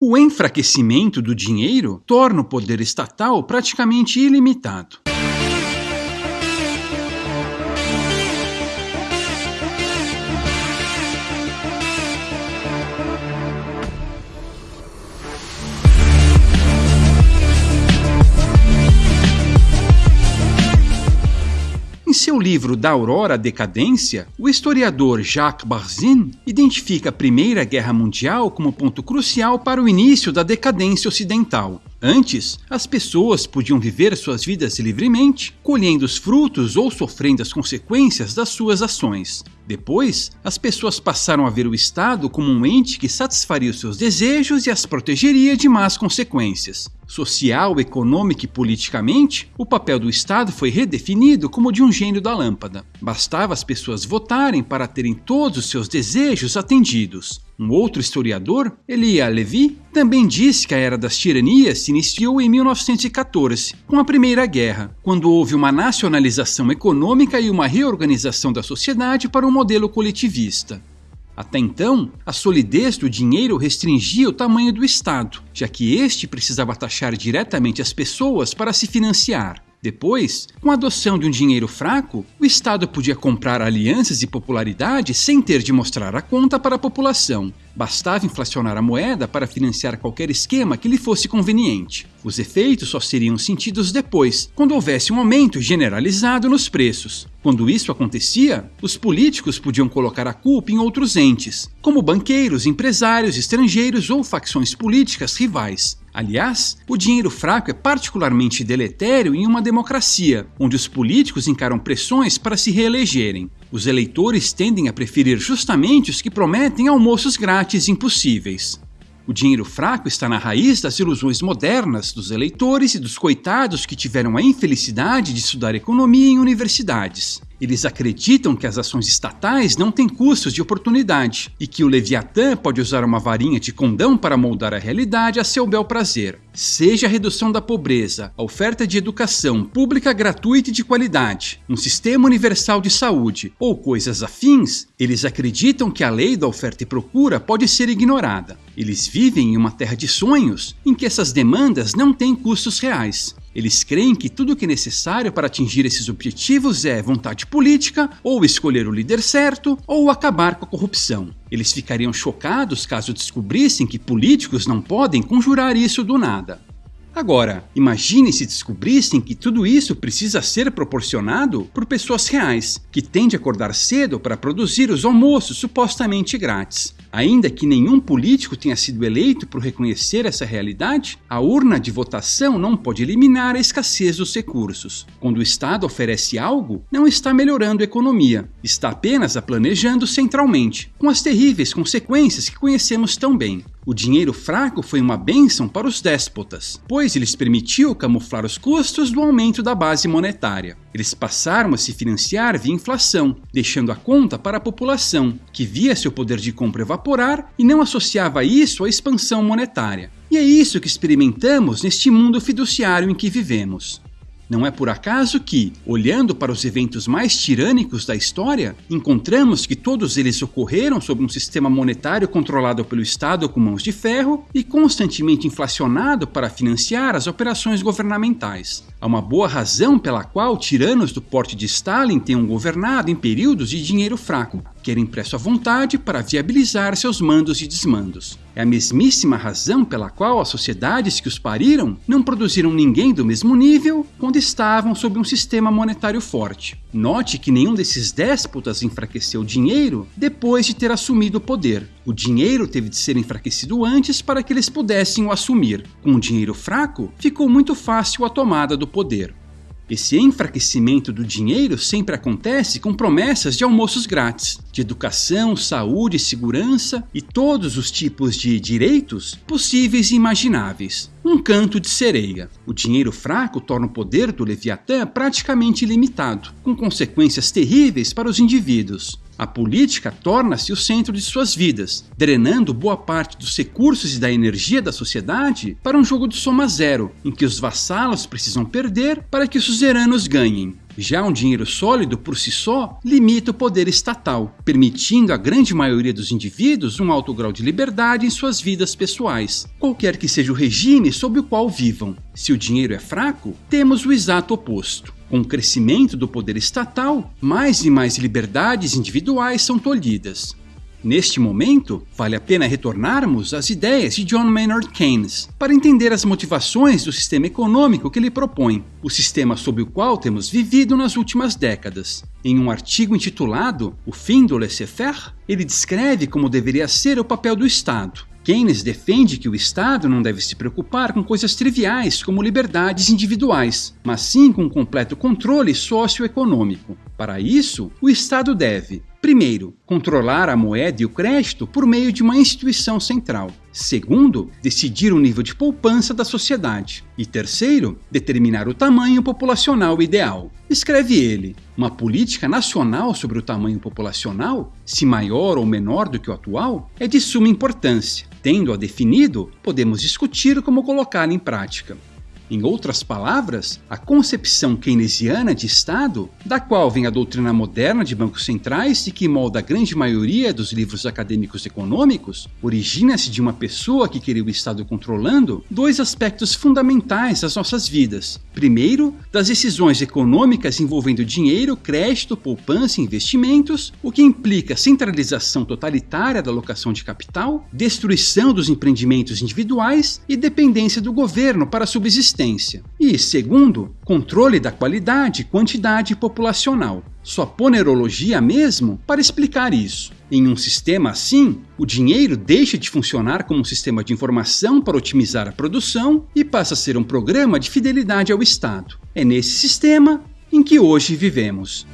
O enfraquecimento do dinheiro torna o poder estatal praticamente ilimitado. Seu livro Da Aurora à Decadência, o historiador Jacques Barzin identifica a Primeira Guerra Mundial como ponto crucial para o início da decadência ocidental. Antes, as pessoas podiam viver suas vidas livremente, colhendo os frutos ou sofrendo as consequências das suas ações. Depois, as pessoas passaram a ver o Estado como um ente que satisfaria os seus desejos e as protegeria de más consequências. Social, econômica e politicamente, o papel do Estado foi redefinido como de um gênio da lâmpada. Bastava as pessoas votarem para terem todos os seus desejos atendidos. Um outro historiador, Elia Levi, também disse que a Era das Tiranias se iniciou em 1914, com a Primeira Guerra, quando houve uma nacionalização econômica e uma reorganização da sociedade para um modelo coletivista. Até então, a solidez do dinheiro restringia o tamanho do Estado, já que este precisava taxar diretamente as pessoas para se financiar. Depois, com a adoção de um dinheiro fraco, o Estado podia comprar alianças e popularidade sem ter de mostrar a conta para a população. Bastava inflacionar a moeda para financiar qualquer esquema que lhe fosse conveniente. Os efeitos só seriam sentidos depois, quando houvesse um aumento generalizado nos preços. Quando isso acontecia, os políticos podiam colocar a culpa em outros entes, como banqueiros, empresários, estrangeiros ou facções políticas rivais. Aliás, o dinheiro fraco é particularmente deletério em uma democracia, onde os políticos encaram pressões para se reelegerem. Os eleitores tendem a preferir justamente os que prometem almoços grátis impossíveis. O dinheiro fraco está na raiz das ilusões modernas dos eleitores e dos coitados que tiveram a infelicidade de estudar economia em universidades. Eles acreditam que as ações estatais não têm custos de oportunidade e que o Leviatã pode usar uma varinha de condão para moldar a realidade a seu bel prazer. Seja a redução da pobreza, a oferta de educação pública gratuita e de qualidade, um sistema universal de saúde ou coisas afins, eles acreditam que a lei da oferta e procura pode ser ignorada. Eles vivem em uma terra de sonhos em que essas demandas não têm custos reais. Eles creem que tudo o que é necessário para atingir esses objetivos é vontade política, ou escolher o líder certo, ou acabar com a corrupção. Eles ficariam chocados caso descobrissem que políticos não podem conjurar isso do nada. Agora, imagine se descobrissem que tudo isso precisa ser proporcionado por pessoas reais, que têm de acordar cedo para produzir os almoços supostamente grátis. Ainda que nenhum político tenha sido eleito por reconhecer essa realidade, a urna de votação não pode eliminar a escassez dos recursos. Quando o Estado oferece algo, não está melhorando a economia, está apenas a planejando centralmente, com as terríveis consequências que conhecemos tão bem. O dinheiro fraco foi uma bênção para os déspotas, pois lhes permitiu camuflar os custos do aumento da base monetária. Eles passaram a se financiar via inflação, deixando a conta para a população, que via seu poder de compra evaporar e não associava isso à expansão monetária. E é isso que experimentamos neste mundo fiduciário em que vivemos. Não é por acaso que, olhando para os eventos mais tirânicos da história, encontramos que todos eles ocorreram sob um sistema monetário controlado pelo Estado com mãos de ferro e constantemente inflacionado para financiar as operações governamentais. Há uma boa razão pela qual tiranos do porte de Stalin tenham governado em períodos de dinheiro fraco, que era impresso à vontade para viabilizar seus mandos e desmandos. É a mesmíssima razão pela qual as sociedades que os pariram não produziram ninguém do mesmo nível quando estavam sob um sistema monetário forte. Note que nenhum desses déspotas enfraqueceu o dinheiro depois de ter assumido o poder. O dinheiro teve de ser enfraquecido antes para que eles pudessem o assumir. Com o dinheiro fraco, ficou muito fácil a tomada do poder. Esse enfraquecimento do dinheiro sempre acontece com promessas de almoços grátis, de educação, saúde, segurança e todos os tipos de direitos possíveis e imagináveis. Um canto de sereia. O dinheiro fraco torna o poder do Leviatã praticamente ilimitado, com consequências terríveis para os indivíduos. A política torna-se o centro de suas vidas, drenando boa parte dos recursos e da energia da sociedade para um jogo de soma zero, em que os vassalos precisam perder para que os suzeranos ganhem. Já um dinheiro sólido por si só limita o poder estatal, permitindo à grande maioria dos indivíduos um alto grau de liberdade em suas vidas pessoais, qualquer que seja o regime sob o qual vivam. Se o dinheiro é fraco, temos o exato oposto. Com o crescimento do poder estatal, mais e mais liberdades individuais são tolhidas. Neste momento, vale a pena retornarmos às ideias de John Maynard Keynes para entender as motivações do sistema econômico que ele propõe, o sistema sob o qual temos vivido nas últimas décadas. Em um artigo intitulado O Fim do Laissez-faire, ele descreve como deveria ser o papel do Estado. Keynes defende que o Estado não deve se preocupar com coisas triviais como liberdades individuais, mas sim com um completo controle socioeconômico. Para isso, o Estado deve Primeiro, controlar a moeda e o crédito por meio de uma instituição central. Segundo, decidir o nível de poupança da sociedade. E terceiro, determinar o tamanho populacional ideal. Escreve ele: uma política nacional sobre o tamanho populacional, se maior ou menor do que o atual, é de suma importância. Tendo-a definido, podemos discutir como colocá-la em prática. Em outras palavras, a concepção keynesiana de Estado, da qual vem a doutrina moderna de bancos centrais e que molda a grande maioria dos livros acadêmicos econômicos, origina-se de uma pessoa que queria o Estado controlando dois aspectos fundamentais das nossas vidas. Primeiro, das decisões econômicas envolvendo dinheiro, crédito, poupança e investimentos, o que implica centralização totalitária da alocação de capital, destruição dos empreendimentos individuais e dependência do governo para subsistir existência. E, segundo, controle da qualidade, quantidade populacional. Só ponerologia mesmo para explicar isso. Em um sistema assim, o dinheiro deixa de funcionar como um sistema de informação para otimizar a produção e passa a ser um programa de fidelidade ao Estado. É nesse sistema em que hoje vivemos.